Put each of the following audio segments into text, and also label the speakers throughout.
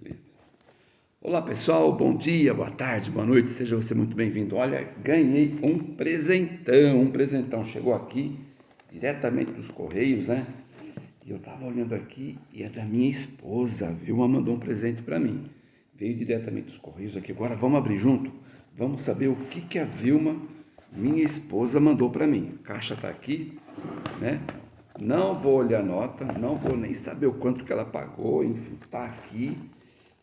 Speaker 1: Beleza. Olá pessoal, bom dia, boa tarde, boa noite, seja você muito bem-vindo. Olha, ganhei um presentão, um presentão. Chegou aqui diretamente dos Correios, né? E eu tava olhando aqui e é da minha esposa, a Vilma mandou um presente para mim. Veio diretamente dos Correios aqui. Agora vamos abrir junto? Vamos saber o que, que a Vilma, minha esposa, mandou para mim. A caixa tá aqui, né? Não vou olhar a nota, não vou nem saber o quanto que ela pagou, enfim, tá aqui.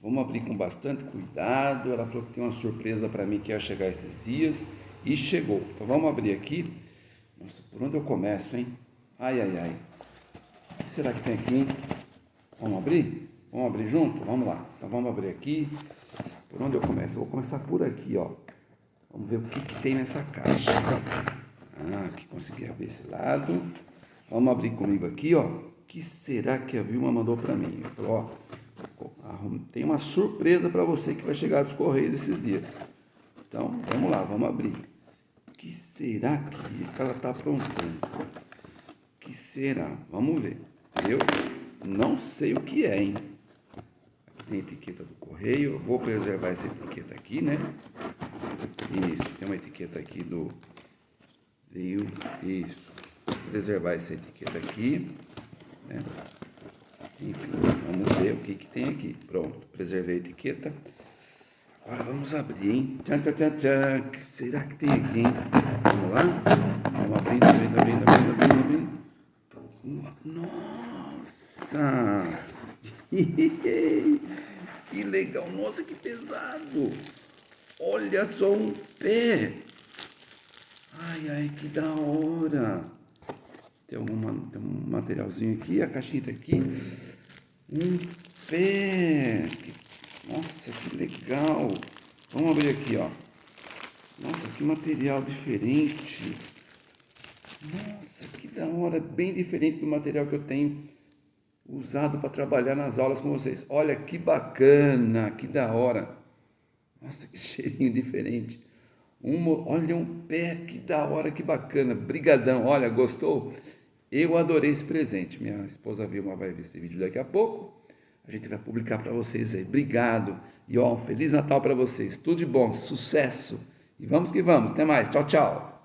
Speaker 1: Vamos abrir com bastante cuidado. Ela falou que tem uma surpresa para mim que ia chegar esses dias e chegou. Então vamos abrir aqui. Nossa, por onde eu começo, hein? Ai, ai, ai. O que será que tem aqui, hein? Vamos abrir? Vamos abrir junto? Vamos lá. Então vamos abrir aqui. Por onde eu começo? Eu vou começar por aqui, ó. Vamos ver o que, que tem nessa caixa. Ah, aqui consegui abrir esse lado. Vamos abrir comigo aqui, ó. O que será que a Vilma mandou para mim? Eu ó, tem uma surpresa para você que vai chegar dos Correios esses dias. Então, vamos lá, vamos abrir. O que será que ela está aprontando? O que será? Vamos ver. Eu não sei o que é, hein? Aqui tem a etiqueta do correio. Eu vou preservar essa etiqueta aqui, né? Isso, tem uma etiqueta aqui do... Isso. Preservar essa etiqueta aqui, né? Enfim, vamos ver o que que tem aqui. Pronto, preservei a etiqueta. Agora vamos abrir, hein? Tchan, tchan, tchan, tchan. O que será que tem aqui, hein? Vamos lá? Vamos abrindo, abrindo, abrindo, abrindo, abrindo, abrindo. Nossa! que legal! Nossa, que pesado! Olha só um pé! Ai, ai, que da hora! Tem, alguma, tem um materialzinho aqui, a caixinha tá aqui. Um pé! Nossa, que legal! Vamos abrir aqui, ó. Nossa, que material diferente! Nossa, que da hora! Bem diferente do material que eu tenho usado para trabalhar nas aulas com vocês. Olha que bacana, que da hora! Nossa, que cheirinho diferente. Um, olha um pé, que da hora, que bacana. Brigadão. Olha, gostou? Eu adorei esse presente. Minha esposa Vilma vai ver esse vídeo daqui a pouco. A gente vai publicar para vocês aí. Obrigado. E ó, um Feliz Natal para vocês. Tudo de bom, sucesso. E vamos que vamos. Até mais. Tchau, tchau.